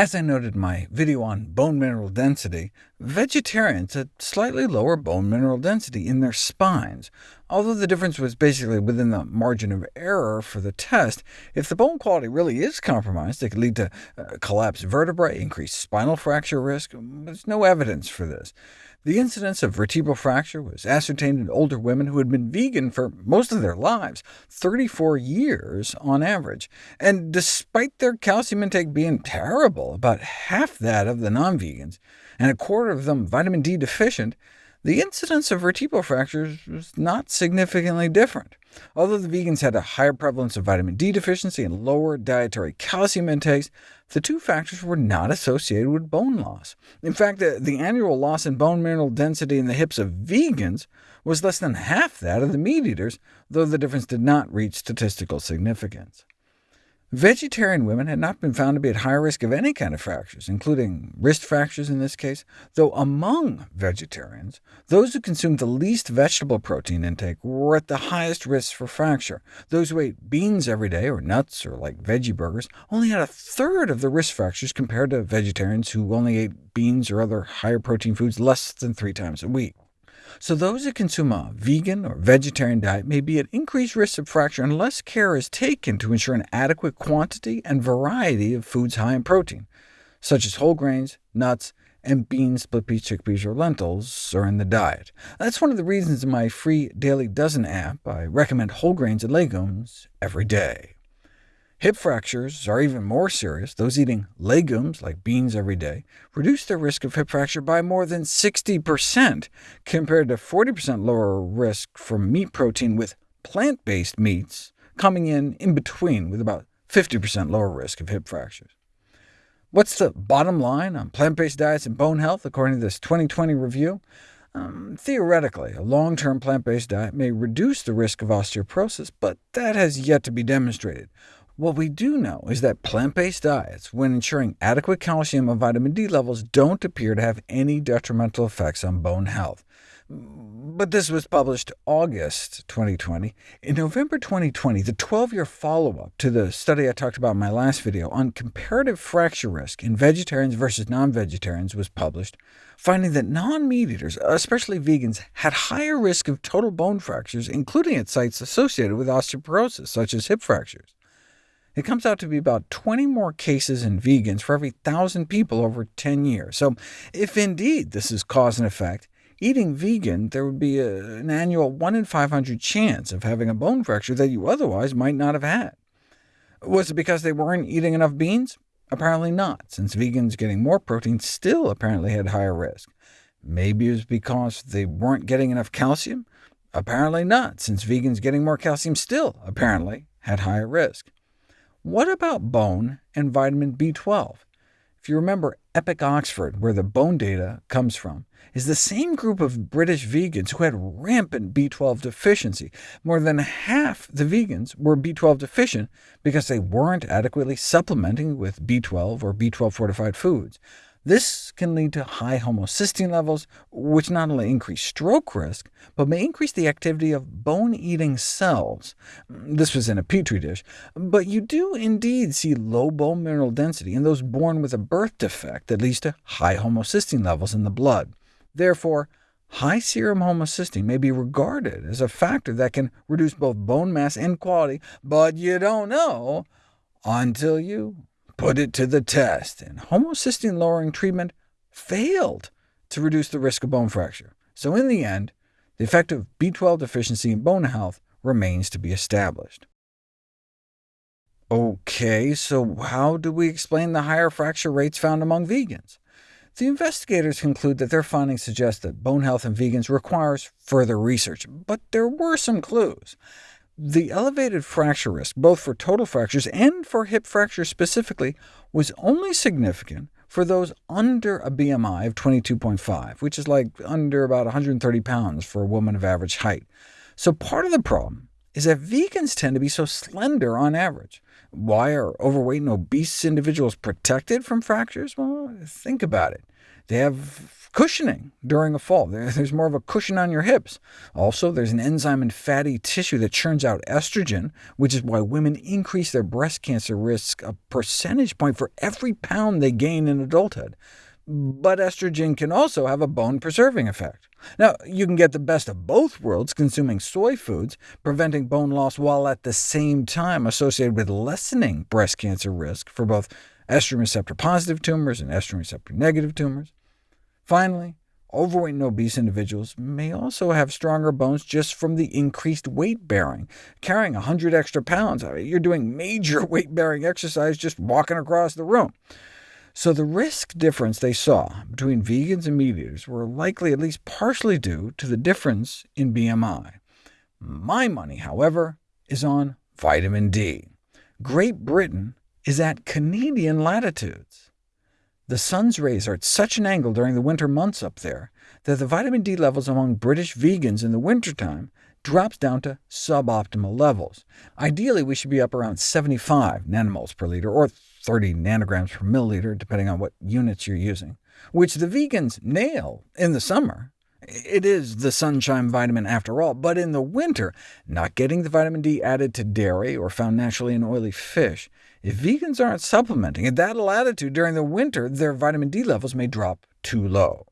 As I noted in my video on bone mineral density, vegetarians had slightly lower bone mineral density in their spines. Although the difference was basically within the margin of error for the test, if the bone quality really is compromised, it could lead to uh, collapsed vertebrae, increased spinal fracture risk. There's no evidence for this. The incidence of vertebral fracture was ascertained in older women who had been vegan for most of their lives, 34 years on average. And despite their calcium intake being terrible, about half that of the non-vegans, and a quarter of them vitamin D deficient, the incidence of vertebral fractures was not significantly different. Although the vegans had a higher prevalence of vitamin D deficiency and lower dietary calcium intakes, the two factors were not associated with bone loss. In fact, the, the annual loss in bone mineral density in the hips of vegans was less than half that of the meat eaters, though the difference did not reach statistical significance. Vegetarian women had not been found to be at higher risk of any kind of fractures, including wrist fractures in this case, though among vegetarians, those who consumed the least vegetable protein intake were at the highest risk for fracture. Those who ate beans every day, or nuts, or like veggie burgers, only had a third of the risk fractures compared to vegetarians who only ate beans or other higher protein foods less than three times a week. So those who consume a vegan or vegetarian diet may be at increased risk of fracture unless care is taken to ensure an adequate quantity and variety of foods high in protein, such as whole grains, nuts, and beans, split peas, chickpeas, or lentils are in the diet. That's one of the reasons in my free Daily Dozen app I recommend whole grains and legumes every day. Hip fractures are even more serious. Those eating legumes, like beans every day, reduce their risk of hip fracture by more than 60%, compared to 40% lower risk from meat protein with plant-based meats, coming in in between with about 50% lower risk of hip fractures. What's the bottom line on plant-based diets and bone health, according to this 2020 review? Um, theoretically, a long-term plant-based diet may reduce the risk of osteoporosis, but that has yet to be demonstrated. What we do know is that plant-based diets, when ensuring adequate calcium and vitamin D levels, don't appear to have any detrimental effects on bone health. But this was published August 2020. In November 2020, the 12-year follow-up to the study I talked about in my last video on comparative fracture risk in vegetarians versus non-vegetarians was published, finding that non-meat eaters, especially vegans, had higher risk of total bone fractures, including at sites associated with osteoporosis, such as hip fractures. It comes out to be about 20 more cases in vegans for every 1,000 people over 10 years. So if indeed this is cause and effect, eating vegan, there would be a, an annual 1 in 500 chance of having a bone fracture that you otherwise might not have had. Was it because they weren't eating enough beans? Apparently not, since vegans getting more protein still apparently had higher risk. Maybe it was because they weren't getting enough calcium? Apparently not, since vegans getting more calcium still apparently had higher risk. What about bone and vitamin B12? If you remember, Epic Oxford, where the bone data comes from, is the same group of British vegans who had rampant B12 deficiency. More than half the vegans were B12 deficient because they weren't adequately supplementing with B12 or B12 fortified foods. This can lead to high homocysteine levels, which not only increase stroke risk, but may increase the activity of bone-eating cells. This was in a petri dish, but you do indeed see low bone mineral density in those born with a birth defect that leads to high homocysteine levels in the blood. Therefore, high serum homocysteine may be regarded as a factor that can reduce both bone mass and quality, but you don't know until you put it to the test, and homocysteine-lowering treatment failed to reduce the risk of bone fracture. So in the end, the effect of B12 deficiency in bone health remains to be established. OK, so how do we explain the higher fracture rates found among vegans? The investigators conclude that their findings suggest that bone health in vegans requires further research, but there were some clues. The elevated fracture risk, both for total fractures and for hip fractures specifically, was only significant for those under a BMI of 22.5, which is like under about 130 pounds for a woman of average height. So part of the problem is that vegans tend to be so slender on average. Why are overweight and obese individuals protected from fractures? Well, think about it. They have cushioning during a fall. There's more of a cushion on your hips. Also, there's an enzyme in fatty tissue that churns out estrogen, which is why women increase their breast cancer risk a percentage point for every pound they gain in adulthood. But estrogen can also have a bone-preserving effect. Now, you can get the best of both worlds consuming soy foods, preventing bone loss while at the same time associated with lessening breast cancer risk for both estrogen receptor-positive tumors and estrogen receptor-negative tumors. Finally, overweight and obese individuals may also have stronger bones just from the increased weight bearing. Carrying 100 extra pounds, you're doing major weight-bearing exercise just walking across the room. So the risk difference they saw between vegans and meat eaters were likely at least partially due to the difference in BMI. My money, however, is on vitamin D. Great Britain is at Canadian latitudes. The sun's rays are at such an angle during the winter months up there that the vitamin D levels among British vegans in the wintertime drops down to suboptimal levels. Ideally, we should be up around 75 nanomoles per liter, or 30 nanograms per milliliter, depending on what units you're using, which the vegans nail in the summer. It is the sunshine vitamin after all, but in the winter, not getting the vitamin D added to dairy or found naturally in oily fish if vegans aren't supplementing at that latitude during the winter, their vitamin D levels may drop too low.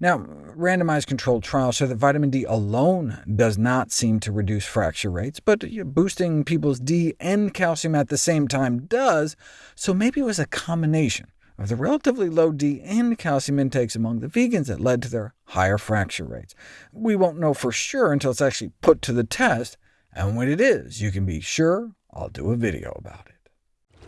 Now, randomized controlled trials show that vitamin D alone does not seem to reduce fracture rates, but boosting people's D and calcium at the same time does, so maybe it was a combination of the relatively low D and calcium intakes among the vegans that led to their higher fracture rates. We won't know for sure until it's actually put to the test, and when it is, you can be sure I'll do a video about it.